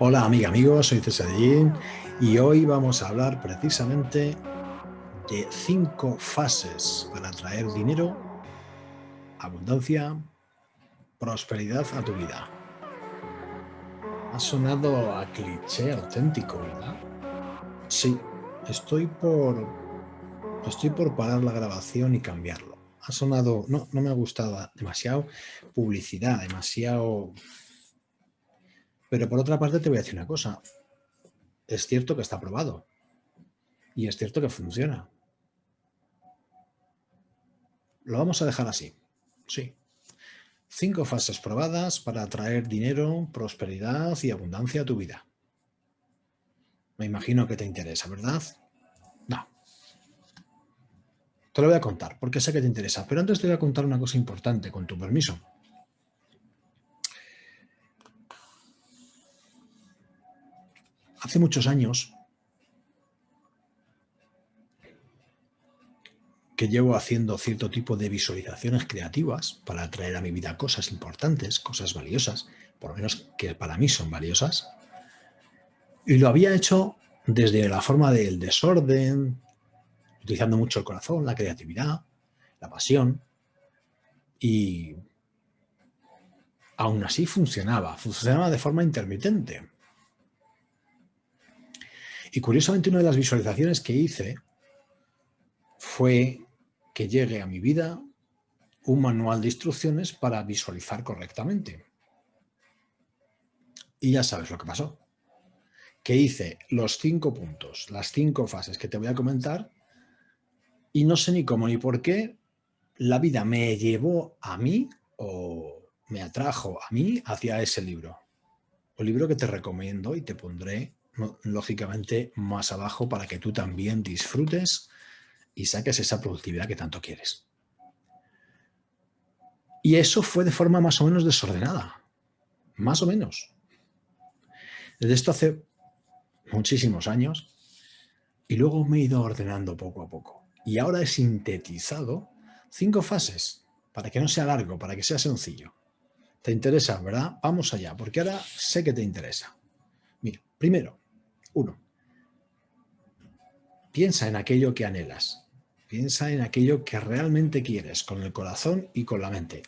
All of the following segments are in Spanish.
Hola amiga, amigos, soy Cesarín y hoy vamos a hablar precisamente de cinco fases para traer dinero, abundancia, prosperidad a tu vida. Ha sonado a cliché auténtico, ¿verdad? Sí, estoy por, estoy por parar la grabación y cambiarlo. Ha sonado, no, no me ha gustado demasiado publicidad, demasiado pero por otra parte te voy a decir una cosa. Es cierto que está probado. Y es cierto que funciona. Lo vamos a dejar así. Sí. Cinco fases probadas para atraer dinero, prosperidad y abundancia a tu vida. Me imagino que te interesa, ¿verdad? No. Te lo voy a contar, porque sé que te interesa. Pero antes te voy a contar una cosa importante, con tu permiso. Hace muchos años que llevo haciendo cierto tipo de visualizaciones creativas para atraer a mi vida cosas importantes, cosas valiosas, por lo menos que para mí son valiosas. Y lo había hecho desde la forma del desorden, utilizando mucho el corazón, la creatividad, la pasión. Y aún así funcionaba, funcionaba de forma intermitente. Y curiosamente una de las visualizaciones que hice fue que llegue a mi vida un manual de instrucciones para visualizar correctamente. Y ya sabes lo que pasó. Que hice los cinco puntos, las cinco fases que te voy a comentar y no sé ni cómo ni por qué la vida me llevó a mí o me atrajo a mí hacia ese libro. Un libro que te recomiendo y te pondré lógicamente más abajo para que tú también disfrutes y saques esa productividad que tanto quieres. Y eso fue de forma más o menos desordenada, más o menos. Desde esto hace muchísimos años y luego me he ido ordenando poco a poco. Y ahora he sintetizado cinco fases para que no sea largo, para que sea sencillo. ¿Te interesa, verdad? Vamos allá, porque ahora sé que te interesa. Mira, primero, uno, piensa en aquello que anhelas. Piensa en aquello que realmente quieres, con el corazón y con la mente.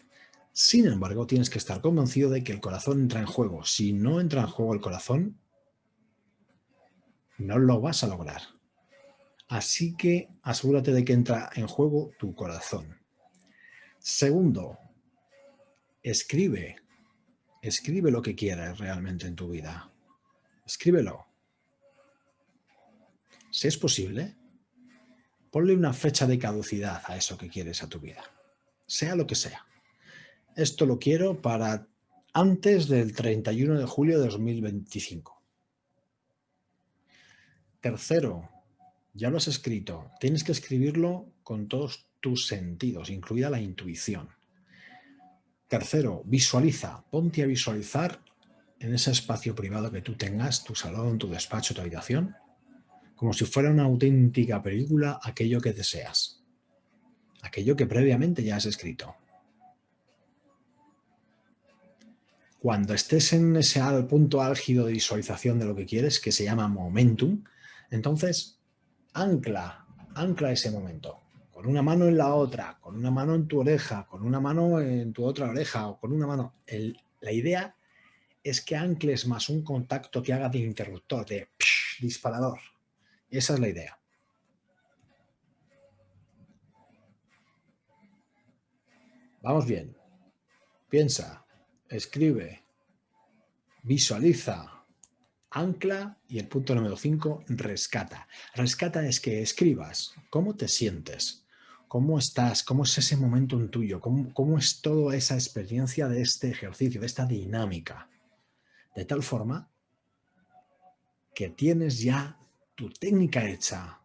Sin embargo, tienes que estar convencido de que el corazón entra en juego. Si no entra en juego el corazón, no lo vas a lograr. Así que asegúrate de que entra en juego tu corazón. Segundo, escribe. Escribe lo que quieras realmente en tu vida. Escríbelo. Si es posible, ponle una fecha de caducidad a eso que quieres a tu vida, sea lo que sea. Esto lo quiero para antes del 31 de julio de 2025. Tercero, ya lo has escrito, tienes que escribirlo con todos tus sentidos, incluida la intuición. Tercero, visualiza, ponte a visualizar en ese espacio privado que tú tengas, tu salón, tu despacho, tu habitación, como si fuera una auténtica película aquello que deseas, aquello que previamente ya has escrito. Cuando estés en ese punto álgido de visualización de lo que quieres, que se llama momentum, entonces ancla, ancla ese momento, con una mano en la otra, con una mano en tu oreja, con una mano en tu otra oreja o con una mano. la idea es que ancles más un contacto que haga de interruptor, de disparador. Esa es la idea. Vamos bien. Piensa, escribe, visualiza, ancla y el punto número 5, rescata. Rescata es que escribas cómo te sientes, cómo estás, cómo es ese momento en tuyo, cómo, cómo es toda esa experiencia de este ejercicio, de esta dinámica. De tal forma que tienes ya tu técnica hecha,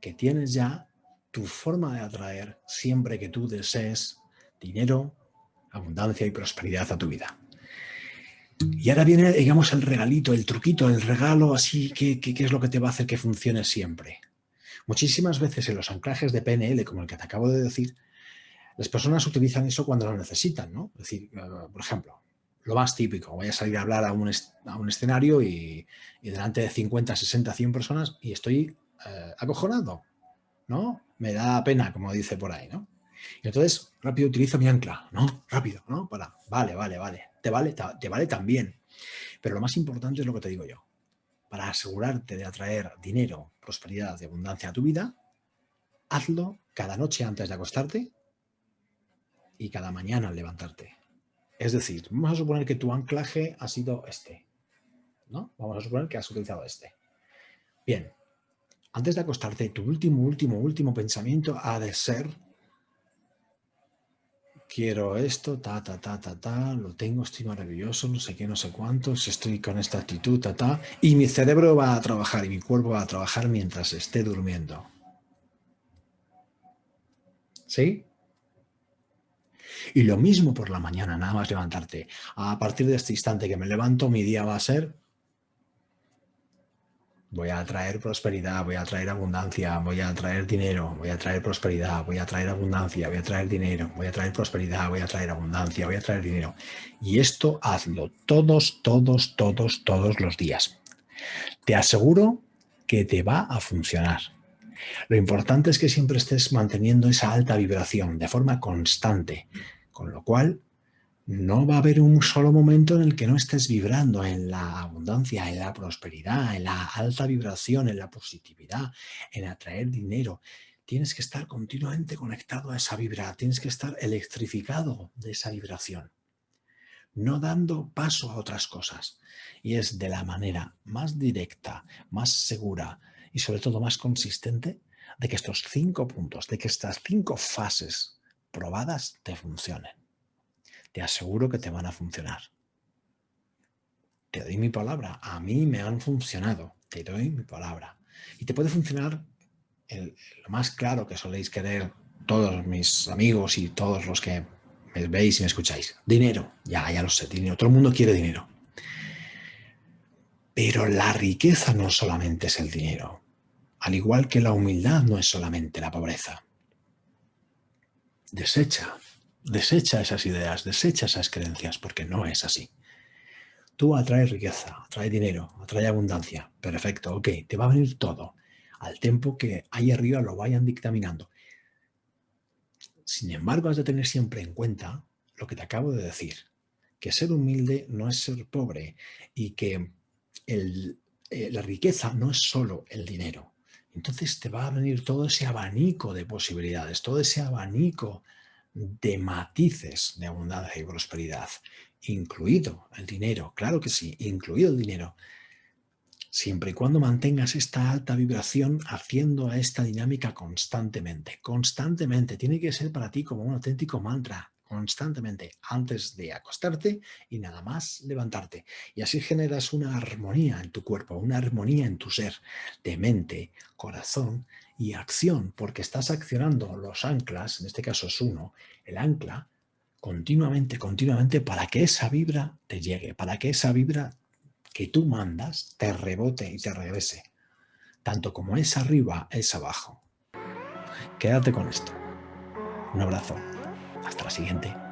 que tienes ya tu forma de atraer siempre que tú desees dinero, abundancia y prosperidad a tu vida. Y ahora viene, digamos, el regalito, el truquito, el regalo así, que, es lo que te va a hacer que funcione siempre. Muchísimas veces en los anclajes de PNL, como el que te acabo de decir, las personas utilizan eso cuando lo necesitan, ¿no? Es decir, eh, por ejemplo, lo más típico, voy a salir a hablar a un, escenario y, delante de 50, 60, 100 personas y estoy eh, acojonado, ¿no? Me da pena, como dice por ahí, ¿no? Y entonces rápido utilizo mi ancla, ¿no? Rápido, ¿no? Para, vale, vale, vale, te vale, te vale también. Pero lo más importante es lo que te digo yo. Para asegurarte de atraer dinero, prosperidad y abundancia a tu vida, hazlo cada noche antes de acostarte y cada mañana al levantarte. Es decir, vamos a suponer que tu anclaje ha sido este. ¿no? Vamos a suponer que has utilizado este. Bien, antes de acostarte, tu último, último, último pensamiento ha de ser quiero esto, ta, ta, ta, ta, ta, lo tengo, estoy maravilloso, no sé qué, no sé cuántos, estoy con esta actitud, ta, ta, y mi cerebro va a trabajar y mi cuerpo va a trabajar mientras esté durmiendo. ¿Sí? Y lo mismo por la mañana, nada más levantarte. A partir de este instante que me levanto, mi día va a ser voy a traer prosperidad, voy a traer abundancia, voy a traer dinero, voy a traer prosperidad, voy a traer abundancia, voy a traer dinero, voy a traer prosperidad, voy a traer abundancia, voy a traer dinero. Y esto hazlo todos, todos, todos, todos los días. Te aseguro que te va a funcionar. Lo importante es que siempre estés manteniendo esa alta vibración de forma constante, con lo cual no va a haber un solo momento en el que no estés vibrando en la abundancia, en la prosperidad, en la alta vibración, en la positividad, en atraer dinero. Tienes que estar continuamente conectado a esa vibra, tienes que estar electrificado de esa vibración, no dando paso a otras cosas. Y es de la manera más directa, más segura y sobre todo más consistente de que estos cinco puntos, de que estas cinco fases probadas te funcionen te aseguro que te van a funcionar. Te doy mi palabra, a mí me han funcionado, te doy mi palabra. Y te puede funcionar lo más claro que soléis querer todos mis amigos y todos los que me veis y me escucháis. Dinero, ya, ya lo sé, dinero. Todo el mundo quiere dinero. Pero la riqueza no solamente es el dinero, al igual que la humildad no es solamente la pobreza. Desecha Desecha esas ideas, desecha esas creencias, porque no es así. Tú atraes riqueza, atraes dinero, atraes abundancia. Perfecto, ok, te va a venir todo al tiempo que ahí arriba lo vayan dictaminando. Sin embargo, has de tener siempre en cuenta lo que te acabo de decir, que ser humilde no es ser pobre y que eh, la riqueza no es solo el dinero. Entonces te va a venir todo ese abanico de posibilidades, todo ese abanico de matices de abundancia y prosperidad, incluido el dinero, claro que sí, incluido el dinero, siempre y cuando mantengas esta alta vibración haciendo esta dinámica constantemente, constantemente, tiene que ser para ti como un auténtico mantra, constantemente, antes de acostarte y nada más levantarte. Y así generas una armonía en tu cuerpo, una armonía en tu ser, de mente, corazón y acción, porque estás accionando los anclas, en este caso es uno, el ancla, continuamente, continuamente, para que esa vibra te llegue, para que esa vibra que tú mandas te rebote y te regrese. Tanto como es arriba, es abajo. Quédate con esto. Un abrazo. Hasta la siguiente.